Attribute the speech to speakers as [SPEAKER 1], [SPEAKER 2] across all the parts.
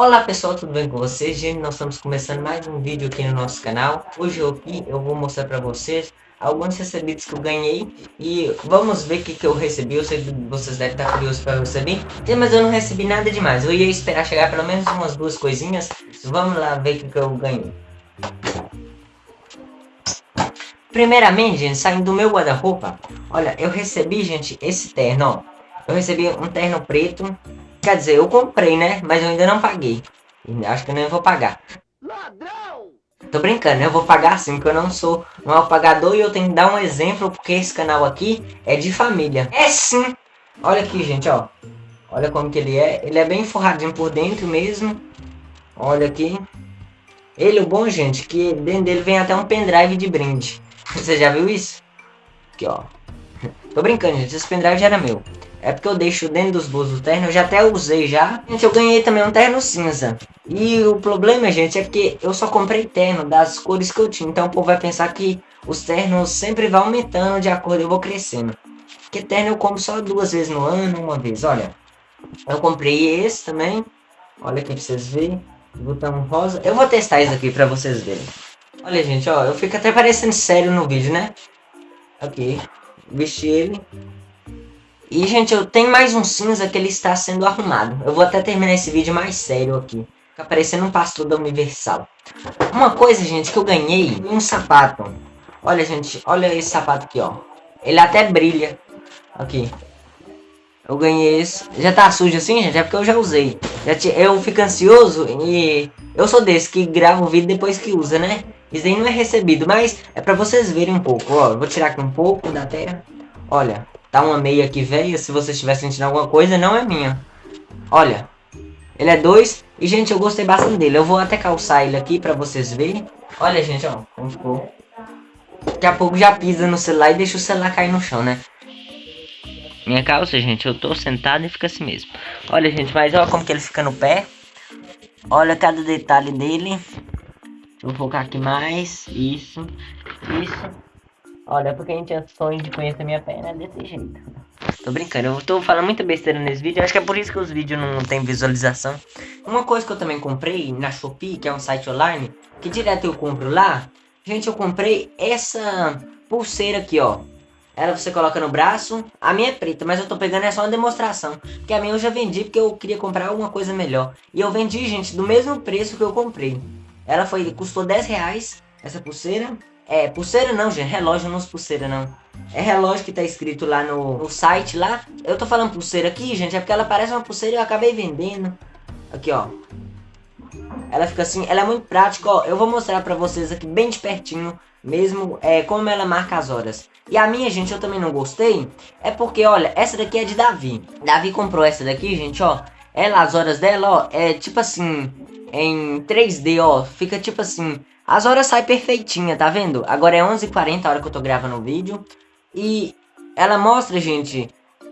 [SPEAKER 1] Olá pessoal, tudo bem com vocês? Gente, nós estamos começando mais um vídeo aqui no nosso canal. Hoje aqui, eu vou mostrar para vocês alguns recebidos que eu ganhei e vamos ver o que, que eu recebi. Eu sei que vocês devem estar curiosos para receber, mas eu não recebi nada demais. Eu ia esperar chegar pelo menos umas duas coisinhas. Vamos lá ver o que, que eu ganhei. Primeiramente, gente, saindo do meu guarda-roupa, olha, eu recebi, gente, esse terno, ó. Eu recebi um terno preto Quer dizer, eu comprei, né? Mas eu ainda não paguei. Acho que eu nem vou pagar. Ladrão! Tô brincando, né? Eu vou pagar sim, porque eu não sou um apagador e eu tenho que dar um exemplo, porque esse canal aqui é de família. É sim! Olha aqui, gente, ó. Olha como que ele é. Ele é bem forradinho por dentro mesmo. Olha aqui. Ele, o bom, gente, que dentro dele vem até um pendrive de brinde. Você já viu isso? Aqui, ó. Tô brincando, gente. Esse pendrive já era meu. É porque eu deixo dentro dos bolsos do terno, eu já até usei já. Gente, eu ganhei também um terno cinza. E o problema, gente, é que eu só comprei terno das cores que eu tinha. Então o povo vai pensar que os ternos sempre vão aumentando de acordo eu vou crescendo. Porque terno eu compro só duas vezes no ano, uma vez. Olha, eu comprei esse também. Olha aqui pra vocês verem. Botão rosa. Eu vou testar isso aqui pra vocês verem. Olha, gente, ó. Eu fico até parecendo sério no vídeo, né? Aqui. Vesti ele. E, gente, eu tenho mais um cinza que ele está sendo arrumado. Eu vou até terminar esse vídeo mais sério aqui. Fica parecendo um pastor da Universal. Uma coisa, gente, que eu ganhei, um sapato. Olha, gente, olha esse sapato aqui, ó. Ele até brilha. Aqui. Eu ganhei esse. Já tá sujo assim, gente? É porque eu já usei. Já te... Eu fico ansioso e... Eu sou desse que grava o vídeo depois que usa, né? Isso aí não é recebido, mas é pra vocês verem um pouco, ó. Eu vou tirar aqui um pouco da terra. Olha, Tá uma meia aqui velha, se você estiver sentindo alguma coisa, não é minha. Olha, ele é dois. E, gente, eu gostei bastante dele. Eu vou até calçar ele aqui pra vocês verem. Olha, gente, ó, como ficou. Daqui a pouco já pisa no celular e deixa o celular cair no chão, né? Minha calça, gente, eu tô sentado e fica assim mesmo. Olha, gente, mas olha como que ele fica no pé. Olha cada detalhe dele. Vou focar aqui mais. Isso. Isso. Olha, porque a gente tinha sonho de conhecer minha perna desse jeito. Tô brincando, eu tô falando muita besteira nesse vídeo, acho que é por isso que os vídeos não tem visualização. Uma coisa que eu também comprei na Shopee, que é um site online, que direto eu compro lá, gente, eu comprei essa pulseira aqui, ó. Ela você coloca no braço, a minha é preta, mas eu tô pegando é só uma demonstração. Porque a minha eu já vendi porque eu queria comprar alguma coisa melhor. E eu vendi, gente, do mesmo preço que eu comprei. Ela foi, custou 10 reais, essa pulseira. É, pulseira não, gente. Relógio não é pulseira, não. É relógio que tá escrito lá no, no, site lá. Eu tô falando pulseira aqui, gente, é porque ela parece uma pulseira e eu acabei vendendo. Aqui, ó. Ela fica assim, ela é muito prática, ó. Eu vou mostrar pra vocês aqui bem de pertinho, mesmo, é, como ela marca as horas. E a minha, gente, eu também não gostei. É porque, olha, essa daqui é de Davi. Davi comprou essa daqui, gente, ó. Ela, as horas dela, ó, é tipo assim, em 3D, ó. Fica tipo assim, as horas saem perfeitinha, tá vendo? Agora é 11h40 a hora que eu tô gravando o vídeo. E ela mostra, gente,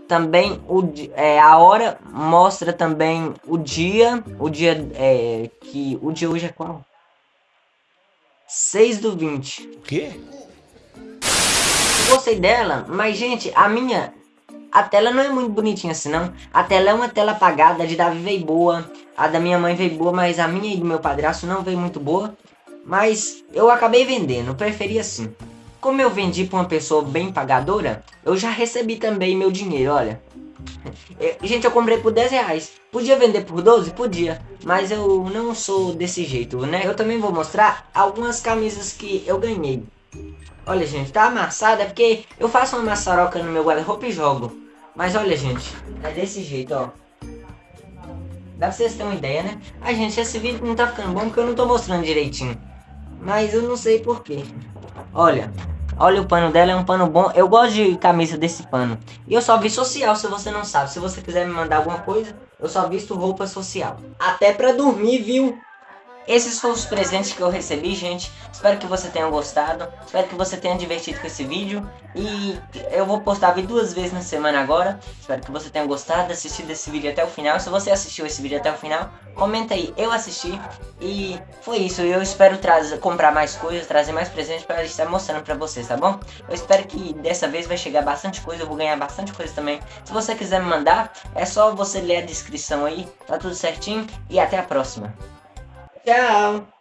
[SPEAKER 1] também o, é, a hora mostra também o dia. O dia é, que... O dia hoje é qual? 6 do 20.
[SPEAKER 2] O quê?
[SPEAKER 1] Gostei dela, mas gente, a minha... A tela não é muito bonitinha assim, não. A tela é uma tela apagada, a de Davi veio boa. A da minha mãe veio boa, mas a minha e do meu padrasto não veio muito boa. Mas eu acabei vendendo, preferi assim. Como eu vendi para uma pessoa bem pagadora, eu já recebi também meu dinheiro, olha. Gente, eu comprei por 10 reais. Podia vender por 12? Podia. Mas eu não sou desse jeito, né? Eu também vou mostrar algumas camisas que eu ganhei. Olha, gente, tá amassada é porque eu faço uma maçaroca no meu guarda-roupa e jogo. Mas olha, gente, é desse jeito, ó. Dá pra vocês terem uma ideia, né? Ai, gente, esse vídeo não tá ficando bom porque eu não tô mostrando direitinho. Mas eu não sei porquê. Olha, olha o pano dela, é um pano bom. Eu gosto de camisa desse pano. E eu só vi social, se você não sabe. Se você quiser me mandar alguma coisa, eu só visto roupa social. Até pra dormir, viu? Esses foram os presentes que eu recebi, gente. Espero que você tenha gostado. Espero que você tenha divertido com esse vídeo. E eu vou postar vídeo duas vezes na semana agora. Espero que você tenha gostado, assistido esse vídeo até o final. Se você assistiu esse vídeo até o final, comenta aí. Eu assisti e foi isso. Eu espero trazer, comprar mais coisas, trazer mais presentes para estar mostrando para vocês, tá bom? Eu espero que dessa vez vai chegar bastante coisa. Eu vou ganhar bastante coisa também. Se você quiser me mandar, é só você ler a descrição aí. Tá tudo certinho. E até a próxima. Ciao.